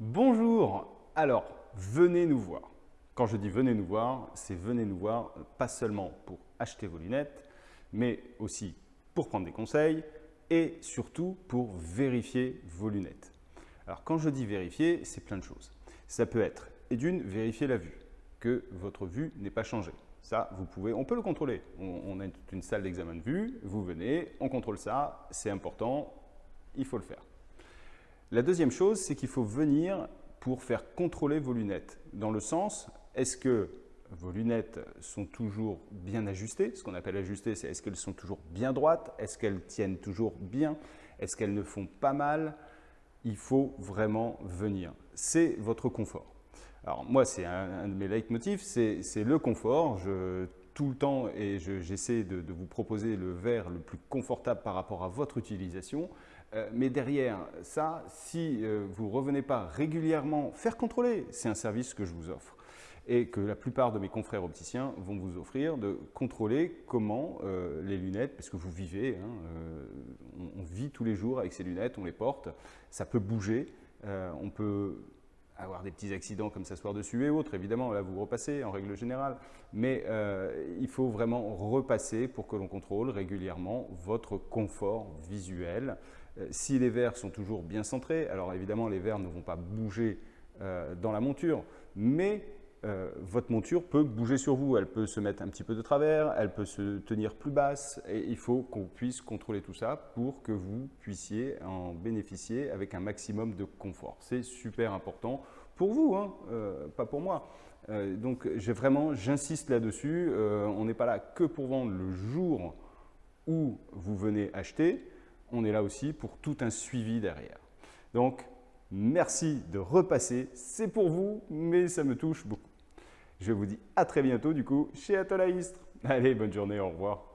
Bonjour Alors, venez nous voir. Quand je dis venez nous voir, c'est venez nous voir pas seulement pour acheter vos lunettes, mais aussi pour prendre des conseils et surtout pour vérifier vos lunettes. Alors quand je dis vérifier, c'est plein de choses. Ça peut être, et d'une, vérifier la vue, que votre vue n'est pas changée. Ça, vous pouvez, on peut le contrôler. On, a une salle d'examen de vue, vous venez, on contrôle ça, c'est important, il faut le faire. La deuxième chose, c'est qu'il faut venir pour faire contrôler vos lunettes. Dans le sens, est-ce que vos lunettes sont toujours bien ajustées? Ce qu'on appelle ajustées, c'est est-ce qu'elles sont toujours bien droites? Est-ce qu'elles tiennent toujours bien? Est-ce qu'elles ne font pas mal? Il faut vraiment venir. C'est votre confort. Alors moi, c'est un, de mes leitmotifs, c'est le confort. Tout le temps, et j'essaie de, vous proposer le verre le plus confortable par rapport à votre utilisation. Euh, mais derrière ça, si euh, vous ne revenez pas régulièrement faire contrôler, c'est un service que je vous offre et que la plupart de mes confrères opticiens vont vous offrir de contrôler comment euh, les lunettes, parce que vous vivez, hein, on, on, vit tous les jours avec ces lunettes, on les porte, ça peut bouger, on peut avoir des petits accidents comme s'asseoir dessus et autres, évidemment, là vous repassez en règle générale, mais euh, il faut vraiment repasser pour que l'on contrôle régulièrement votre confort visuel. Euh, si les verres sont toujours bien centrés, alors évidemment les verres ne vont pas bouger euh, dans la monture, mais votre monture peut bouger sur vous, elle peut se mettre un petit peu de travers, elle peut se tenir plus basse et il faut qu'on puisse contrôler tout ça pour que vous puissiez en bénéficier avec un maximum de confort. C'est super important pour vous, hein, euh, pas pour moi. Euh, donc vraiment, j'insiste là-dessus, euh, on n'est pas là que pour vendre le jour où vous venez acheter, on est là aussi pour tout un suivi derrière. Donc, merci de repasser, c'est pour vous, mais ça me touche beaucoup. Je vous dis à très bientôt du coup chez Atolaïstre. Allez, bonne journée, au revoir.